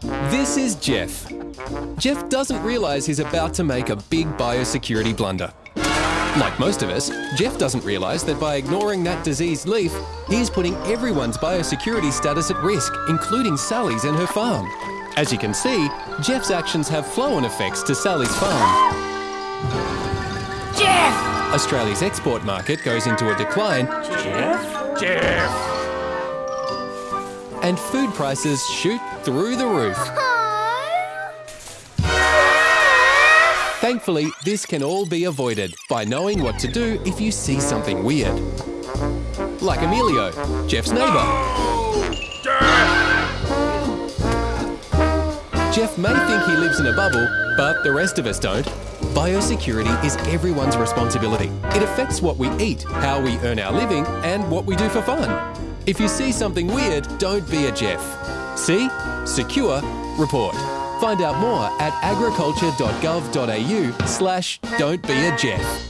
This is Jeff. Jeff doesn't realise he's about to make a big biosecurity blunder. Like most of us, Jeff doesn't realise that by ignoring that diseased leaf, he's putting everyone's biosecurity status at risk, including Sally's and her farm. As you can see, Jeff's actions have flow-on effects to Sally's farm. Jeff! Australia's export market goes into a decline Jeff? Jeff! And food prices shoot through the roof. Thankfully, this can all be avoided by knowing what to do if you see something weird. Like Emilio, Jeff's neighbour. Jeff may think he lives in a bubble, but the rest of us don't. Biosecurity is everyone's responsibility. It affects what we eat, how we earn our living, and what we do for fun. If you see something weird, don't be a Jeff. See? Secure, report. Find out more at agriculture.gov.au slash don't be a Jeff.